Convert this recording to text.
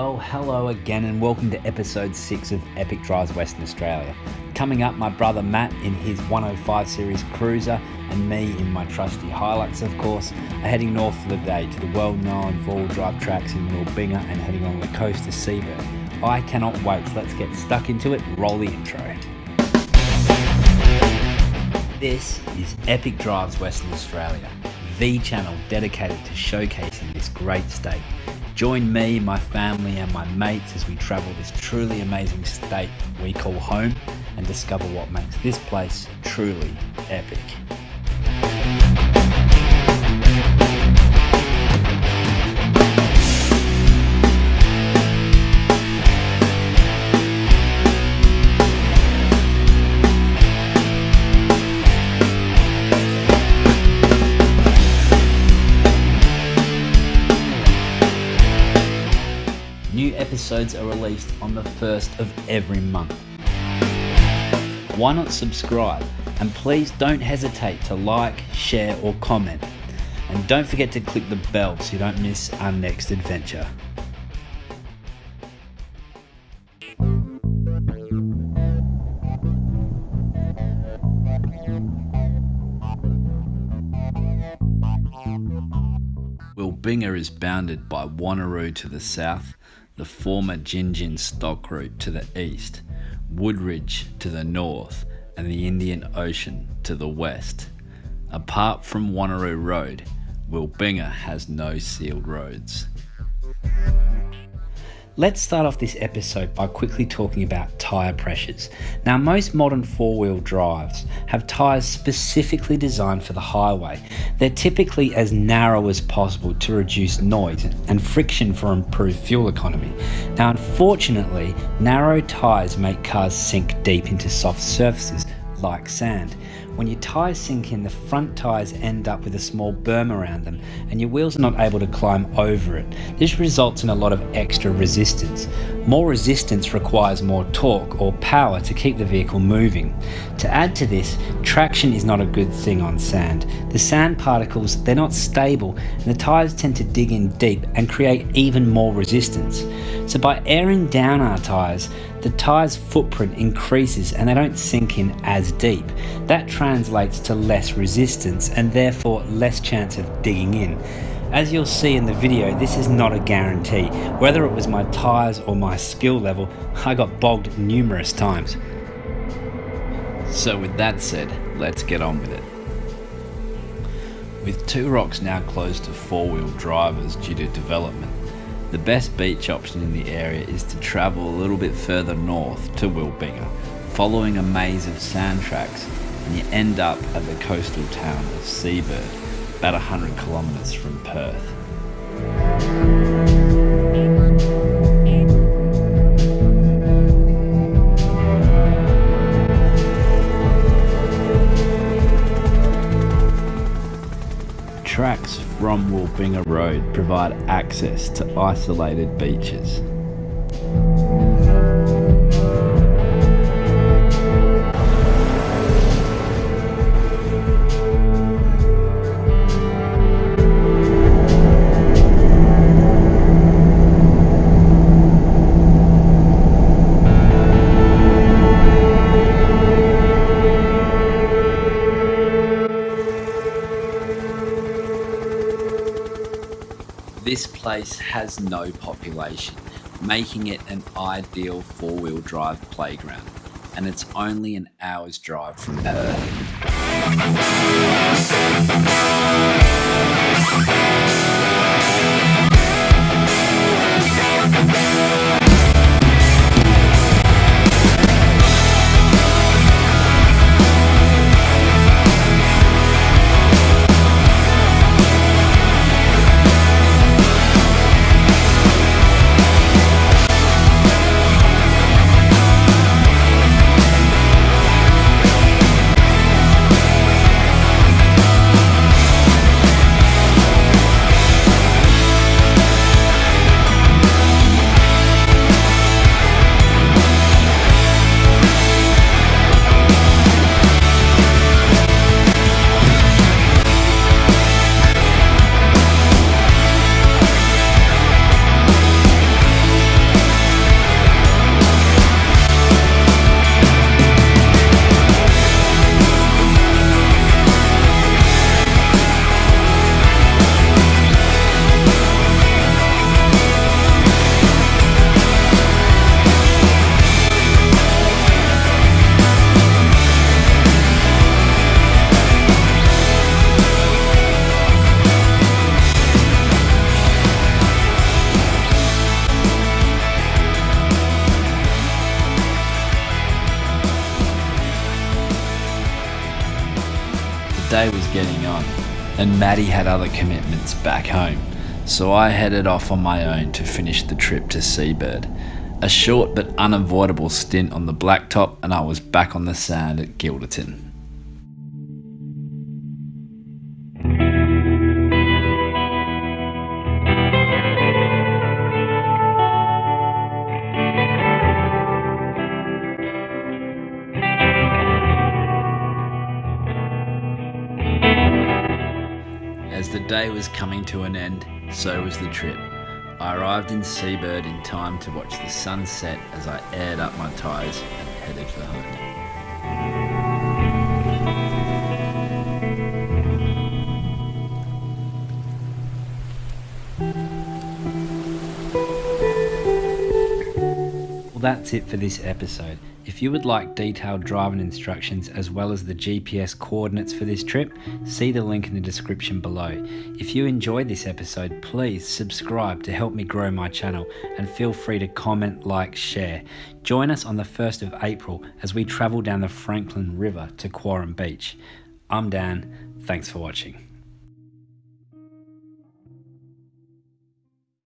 Well, hello again, and welcome to episode 6 of Epic Drives Western Australia. Coming up, my brother Matt in his 105 Series Cruiser, and me in my trusty Hilux, of course, are heading north for the day to the well known four wheel drive tracks in Wilbinga and heading on the coast to Seabird. I cannot wait, so let's get stuck into it. Roll the intro. This is Epic Drives Western Australia, the channel dedicated to showcasing this great state. Join me, my family, and my mates as we travel this truly amazing state we call home and discover what makes this place truly epic. Episodes are released on the first of every month. Why not subscribe? And please don't hesitate to like, share, or comment. And don't forget to click the bell so you don't miss our next adventure. Wilbinga is bounded by Wanneroo to the south, the former Gingin stock route to the east, Woodridge to the north, and the Indian Ocean to the west. Apart from Wanneroo Road, Wilbinga has no sealed roads. Let's start off this episode by quickly talking about tyre pressures. Now, most modern four wheel drives have tyres specifically designed for the highway. They're typically as narrow as possible to reduce noise and friction for improved fuel economy. Now, unfortunately, narrow tyres make cars sink deep into soft surfaces like sand. When your tyres sink in, the front tyres end up with a small berm around them and your wheels are not able to climb over it. This results in a lot of extra resistance. More resistance requires more torque or power to keep the vehicle moving. To add to this, traction is not a good thing on sand. The sand particles, they're not stable and the tyres tend to dig in deep and create even more resistance. So by airing down our tyres, the tyre's footprint increases and they don't sink in as deep. That translates to less resistance and therefore less chance of digging in. As you'll see in the video, this is not a guarantee. Whether it was my tyres or my skill level, I got bogged numerous times. So with that said, let's get on with it. With Two Rocks now closed to four-wheel drivers due to development, the best beach option in the area is to travel a little bit further north to Wilbinga, following a maze of sand tracks, and you end up at the coastal town of Seabird, about 100 kilometres from Perth. From Wilbinga Road provide access to isolated beaches. This place has no population, making it an ideal four wheel drive playground, and it's only an hour's drive from Perth. Day was getting on, and Matty had other commitments back home, so I headed off on my own to finish the trip to Seabird. A short but unavoidable stint on the blacktop, and I was back on the sand at Guilderton. As the day was coming to an end, so was the trip. I arrived in Seabird in time to watch the sun set as I aired up my tyres and headed for home. Well, that's it for this episode. If you would like detailed driving instructions as well as the GPS coordinates for this trip, see the link in the description below. If you enjoyed this episode, please subscribe to help me grow my channel and feel free to comment, like, share. Join us on the 1st of April as we travel down the Frankland River to Quarram Beach. I'm Dan, thanks for watching.